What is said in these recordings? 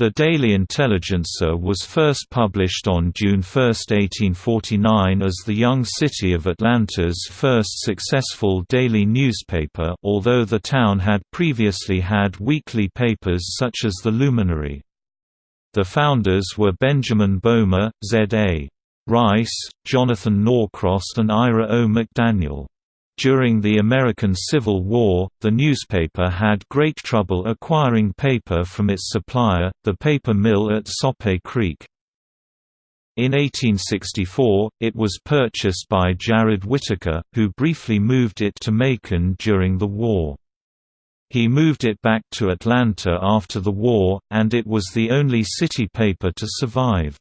The Daily Intelligencer was first published on June 1, 1849 as the young city of Atlanta's first successful daily newspaper although the town had previously had weekly papers such as The Luminary. The founders were Benjamin Bomar, Z.A. Rice, Jonathan Norcross and Ira O. McDaniel. During the American Civil War, the newspaper had great trouble acquiring paper from its supplier, the paper mill at Sope Creek. In 1864, it was purchased by Jared Whitaker, who briefly moved it to Macon during the war. He moved it back to Atlanta after the war, and it was the only city paper to survive.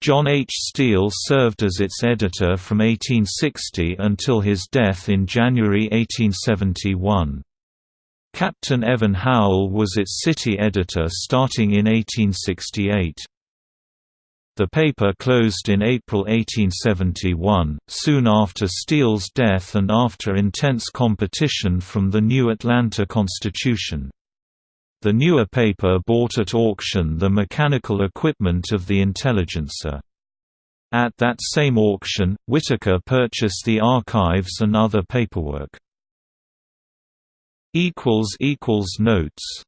John H. Steele served as its editor from 1860 until his death in January 1871. Captain Evan Howell was its city editor starting in 1868. The paper closed in April 1871, soon after Steele's death and after intense competition from the new Atlanta Constitution. The newer paper bought at auction the mechanical equipment of the Intelligencer. At that same auction, Whitaker purchased the archives and other paperwork. Notes